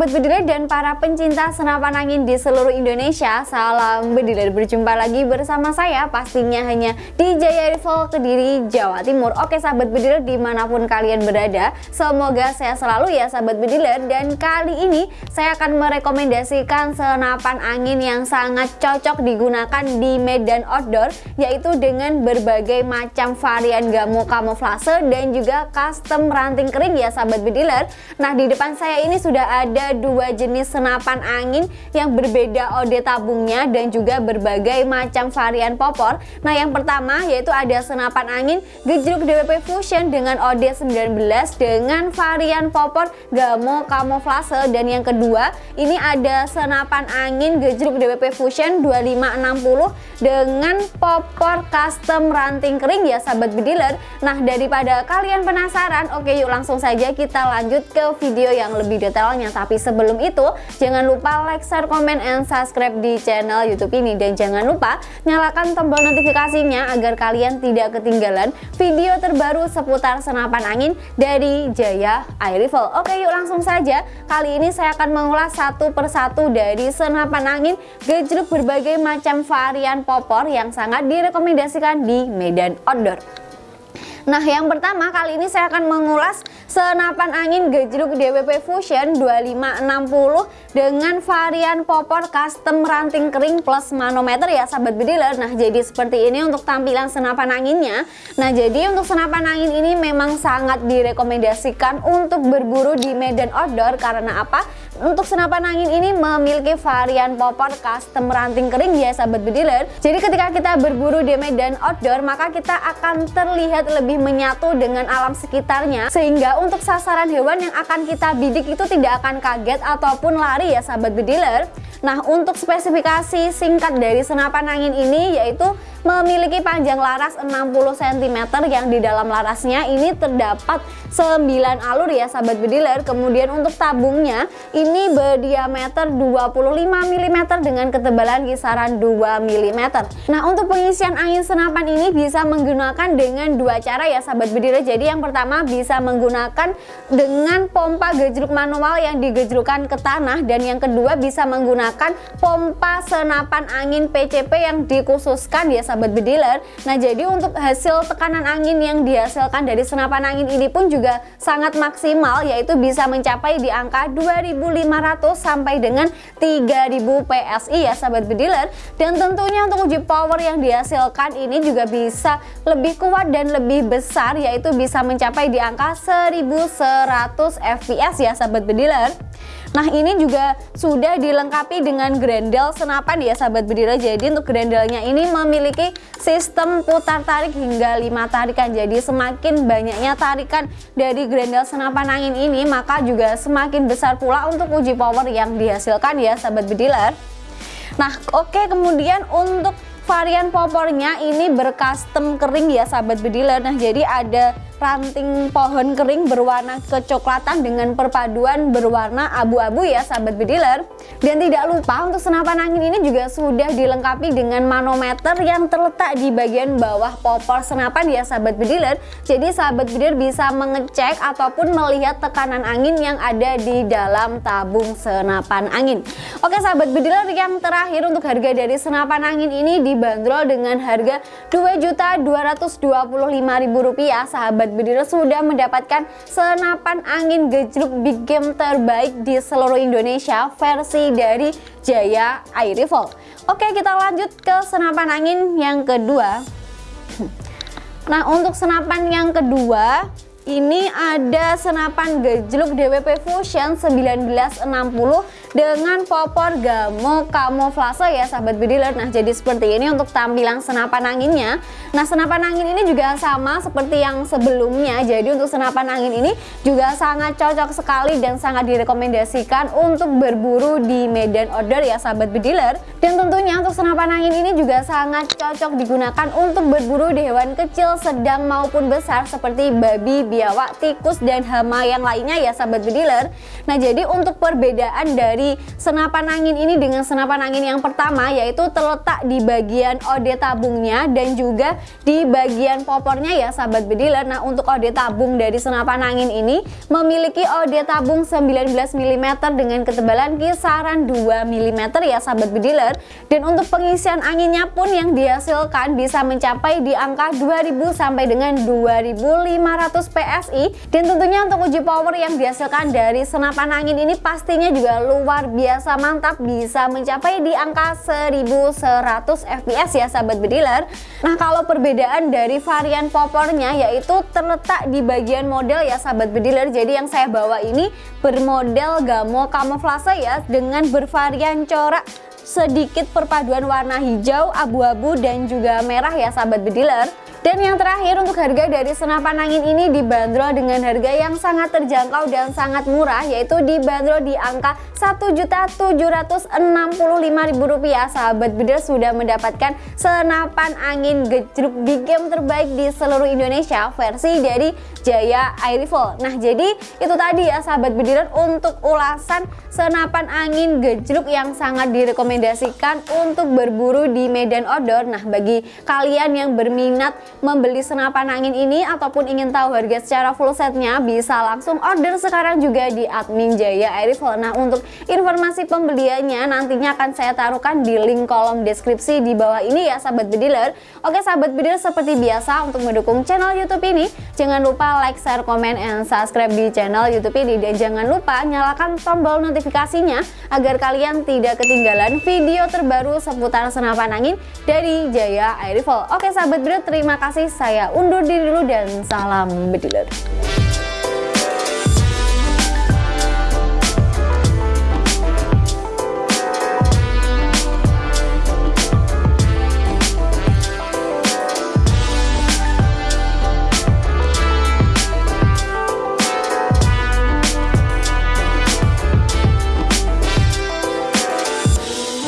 sahabat bediler dan para pencinta senapan angin di seluruh Indonesia Salam bediler, berjumpa lagi bersama saya pastinya hanya di Jaya Rifle Kediri, Jawa Timur. Oke sahabat bediler di mana pun kalian berada Semoga saya selalu ya sahabat bediler Dan kali ini saya akan merekomendasikan senapan angin yang sangat cocok digunakan di medan outdoor Yaitu dengan berbagai macam varian gamo kamuflase dan juga custom ranting kering ya sahabat bediler Nah di depan saya ini sudah ada dua jenis senapan angin yang berbeda OD tabungnya dan juga berbagai macam varian popor. Nah yang pertama yaitu ada senapan angin gejruk DWP Fusion dengan OD 19 dengan varian popor Gamo Camouflage dan yang kedua ini ada senapan angin gejruk DWP Fusion 2560 dengan popor custom ranting kering ya sahabat bediler. Nah daripada kalian penasaran oke yuk langsung saja kita lanjut ke video yang lebih detailnya. Tapi sebelum itu jangan lupa like, share, komen, and subscribe di channel youtube ini. Dan jangan lupa nyalakan tombol notifikasinya agar kalian tidak ketinggalan video terbaru seputar senapan angin dari Jaya Air Rifle oke yuk langsung saja. Kali ini saya akan mengulas satu persatu dari senapan angin gejruk berbagai macam varian popor yang sangat direkomendasikan di medan outdoor. Nah yang pertama kali ini saya akan mengulas senapan angin gejruk DWP Fusion 2560 dengan varian popor custom ranting kering plus manometer ya sahabat bediler Nah jadi seperti ini untuk tampilan senapan anginnya. Nah jadi untuk senapan angin ini memang sangat direkomendasikan untuk berburu di medan outdoor. Karena apa? Untuk senapan angin ini memiliki varian popor custom ranting kering ya sahabat bediler Jadi ketika kita berburu di medan outdoor maka kita akan terlihat lebih menyatu dengan alam sekitarnya. Sehingga untuk sasaran hewan yang akan kita bidik itu tidak akan kaget ataupun lari ya sahabat bediler Nah untuk spesifikasi singkat dari senapan angin ini yaitu memiliki panjang laras 60 cm yang di dalam larasnya ini terdapat 9 alur ya sahabat bediler. Kemudian untuk tabungnya ini berdiameter 25 mm dengan ketebalan kisaran 2 mm nah untuk pengisian angin senapan ini bisa menggunakan dengan dua cara ya sahabat bediler. Jadi yang pertama bisa menggunakan dengan pompa gejruk manual yang digejrukan ke tanah dan yang kedua bisa menggunakan pompa senapan angin PCP yang dikhususkan ya sahabat bediler. Nah jadi untuk hasil tekanan angin yang dihasilkan dari senapan angin ini pun juga sangat maksimal yaitu bisa mencapai di angka 2500 sampai dengan 3000 PSI ya sahabat bediler. Dan tentunya untuk uji power yang dihasilkan ini juga bisa lebih kuat dan lebih besar yaitu bisa mencapai di angka 1100 fps ya sahabat bediler Nah ini juga sudah dilengkapi dengan grendel senapan ya sahabat bediler Jadi untuk grendelnya ini memiliki sistem putar tarik hingga 5 tarikan. Jadi semakin banyaknya tarikan dari grendel senapan angin ini Maka juga semakin besar pula untuk uji power yang dihasilkan ya sahabat bediler Nah oke okay, kemudian untuk varian popornya ini bercustom kering ya sahabat bediler Nah jadi ada ranting pohon kering berwarna kecoklatan dengan perpaduan berwarna abu-abu ya sahabat bediler. Dan tidak lupa untuk senapan angin ini juga sudah dilengkapi dengan manometer yang terletak di bagian bawah popor senapan ya sahabat bediler. Jadi sahabat bediler bisa mengecek ataupun melihat tekanan angin yang ada di dalam tabung senapan angin. Oke sahabat bediler yang terakhir untuk harga dari senapan angin ini dibanderol dengan harga Rp2.225.000 sahabat Sobat sudah mendapatkan senapan angin gejruk big game terbaik di seluruh Indonesia versi dari Jaya Air Rifle. Oke kita lanjut ke senapan angin yang kedua. Nah untuk senapan yang kedua ini ada senapan gejluk DWP Fusion 1960 dengan popor gamo kamuflase ya sahabat bediler Nah jadi seperti ini untuk tampilan senapan anginnya. Nah senapan angin ini juga sama seperti yang sebelumnya. Jadi untuk senapan angin ini juga sangat cocok sekali dan sangat direkomendasikan untuk berburu di medan outdoor ya sahabat bediler Dan tentunya untuk senapan angin ini juga sangat cocok digunakan untuk berburu di hewan kecil, sedang maupun besar seperti babi, biawak, tikus, dan hama yang lainnya ya sahabat bediler Nah jadi untuk perbedaan dari dari senapan angin ini dengan senapan angin yang pertama yaitu terletak di bagian ode tabungnya dan juga di bagian popornya ya sahabat bediler nah untuk ode tabung dari senapan angin ini memiliki ode tabung 19 mm dengan ketebalan kisaran 2 mm ya sahabat bediler dan untuk pengisian anginnya pun yang dihasilkan bisa mencapai di angka 2000 sampai dengan 2500 PSI dan tentunya untuk uji power yang dihasilkan dari senapan angin ini pastinya juga luar biasa mantap bisa mencapai di angka 1100 fps ya sahabat bediler nah kalau perbedaan dari varian popornya yaitu terletak di bagian model ya sahabat bediler jadi yang saya bawa ini bermodel gamo kamuflase ya dengan bervarian corak sedikit perpaduan warna hijau, abu-abu dan juga merah ya sahabat bediler dan yang terakhir untuk harga dari senapan angin ini dibanderol dengan harga yang sangat terjangkau dan sangat murah yaitu dibanderol di angka Rp1.765.000 sahabat bediler sudah mendapatkan senapan angin gejruk di game terbaik di seluruh Indonesia versi dari Jaya Air Rifle nah jadi itu tadi ya sahabat bediler untuk ulasan senapan angin gejruk yang sangat direkomendasikan untuk berburu di medan outdoor. Nah bagi kalian yang berminat membeli senapan angin ini ataupun ingin tahu harga secara full setnya bisa langsung order sekarang juga di admin Jaya Air. Nah untuk informasi pembeliannya nantinya akan saya taruhkan di link kolom deskripsi di bawah ini ya sahabat bediler. Oke sahabat bediler seperti biasa untuk mendukung channel YouTube ini jangan lupa like, share, komen, and subscribe di channel YouTube ini dan jangan lupa nyalakan tombol notifikasinya agar kalian tidak ketinggalan video terbaru seputar senapan angin dari Jaya Air. Oke sahabat bediler terima kasih. Saya undur diri dulu dan salam bediler